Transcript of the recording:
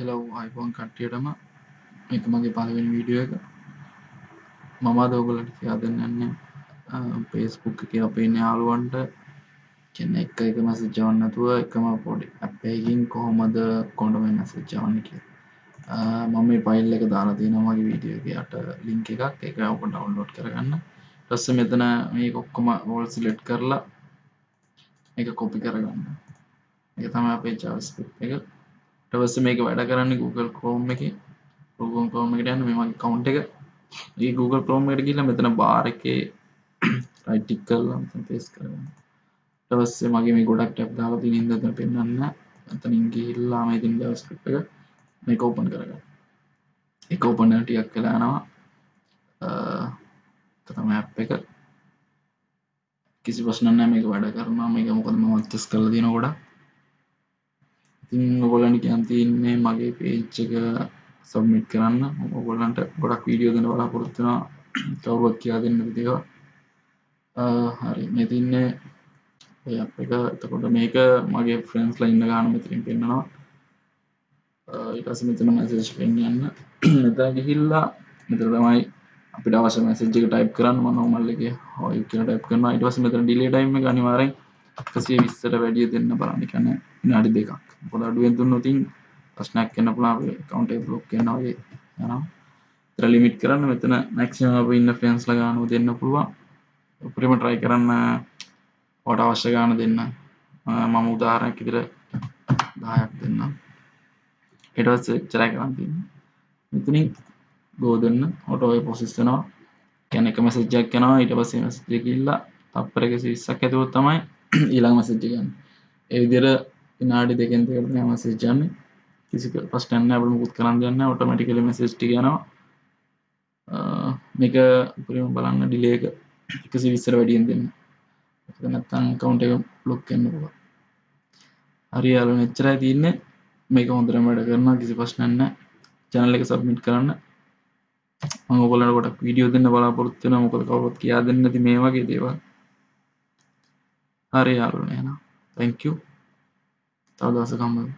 හෙලව් iPhone කට්ටියටම. එක මගේ පලවෙනි වීඩියෝ එක. මම දෝගලට කියා දෙන්නන්න පේස්බුක් එක අපේ යාළුවන්ට. කියන්න එක එක මැසි ජවන්නතුව එකම පොඩි අපේකින් කොහොමද කොඩම මැසි ජවන්න කිය මම මේ පයිල් එක දාලා තියෙන මගේ වීඩියෝගේ යට ලිංක එකක්. එක ඔප ඩවන්ලෝඩ් කරගන්න. ටස්ස මෙතන මේ ඔක්කොම වෝල් සිලෙට් කරලා එක කොපි කරගන්න. එක තම අපේ ජාස්ප එක. ටවස්ස මේක වැඩ කරන්න Google Chrome එක. Google Chrome එකට යන්න මෙමගේ කවුන්් එක. ඒ Google Chrome එකට ගිහිල්ලා මෙතන බාර් එකේ රයිට් ටික් කරලා මෙතන පේස්ට් කරගන්න. ඊට පස්සේ මගේ මේ ගොඩක් ටැබ් දාලා තියෙන ඉඳන් එතන පෙන්නන්න එතනින් ගිහිල්ලා මේ තියෙන JavaScript එක මේක ඕපන් කරගන්න. ඒක ඕපන් වෙන ටිකක් වෙලා යනවා. ඒක තමයි ඇප් එක. කිසි ප්‍රශ්න නැහැ. මේක වැඩ කරනවා. මේක මොකද මම ටෙස්ට් කරලා තියෙන ගොඩක්. ඉතින් ඔගොල්ලන්ට කියන්න තියෙන්නේ මගේ පේජ් එක සබ්මිට් කරන්න. ඔගොල්ලන්ට ගොඩක් වීඩියෝ දෙන්න බලාපොරොත්තු වෙනවා. කවුරුවත් කියා දෙන්න විදිහව හරි. මේ තින්නේ ඔය ඇප් එක. එතකොට මේක මගේ ෆ්‍රෙන්ඩ්ස්ලා ඉන්න ගාන මෙතනින් පෙන්නනවා. ඊට පස්සේ මෙතන මැසේජ් පෙන්වන්න මෙතන ගිහිල්ලා මෙතන තමයි අපිට අවශ්‍ය මැසේජ් එක ටයිප් කරන්න. මම නෝමල් එකේ හොයි කියලා ටයිප් කරනවා. ඊට පස්සේ මෙතන ඩිලේ ටයිම් එක අනිවාර්යෙන් 120ට වැඩිය දෙන්න බලන්න. කියන්නේ විනාඩි දෙකක්. මොකද අඩුවෙන් දුන්නොතින් ප්‍රශ්නයක් එන්න පුළුවන්. අපේ account එක block වෙනවා වගේ යනවා. ඒතර ලිමිට් කරන්න මෙතන maximum අපේ ඉන්න friends ලා ගානව දෙන්න පුළුවන්. උපරිම try කරන්න ඔයාලට අවශ්‍ය ගාන දෙන්න. මම උදාහරණයක් විදිහට 10ක් දෙන්නම්. ඊට පස්සේ එච්චරයි කරන් තියෙන්නේ. මෙතනින් go දෙන්න. ඔටෝ ඔය process වෙනවා. කියන්නේ එක message එකක් යනවා ඊට පස්සේ message එක ගිහිල්ලා තප්පර 120ක් ඇතුළත තමයි ඊළඟ මැසේජ් එක යන්නේ. ඒ විදිහට විනාඩි දෙකෙන් දෙකට තමයි මැසේජ් යන්නේ. කිසි ප්‍රශ්නයක් නැහැ අපිට මුකුත් කරන්න දෙයක් නැහැ ඔටෝමැටිකලි මැසේජ් ටික යනවා. මේක උපරිම බලන්න ඩිලේ එක 120ට වැඩියෙන් දෙන්න. ඒක නැත්නම් account එක block වෙන්න පුළුවන්. හරි යාළුවනේ එච්චරයි තියෙන්නේ. මේක හොඳටම වැඩ කරනවා කිසි ප්‍රශ්නයක් නැහැ channel එක submit කරන්න. මම ඔයගොල්ලන්ට ගොඩක් වීඩියෝ දෙන්න බලාපොරොත්තු වෙනවා. මොකද කවුරුත් කියා දෙන්නේ නැති මේ වගේ දේවල්. හරි යාළුවනේ එහෙනම් thank you. තව දවසක හම්බ වෙමු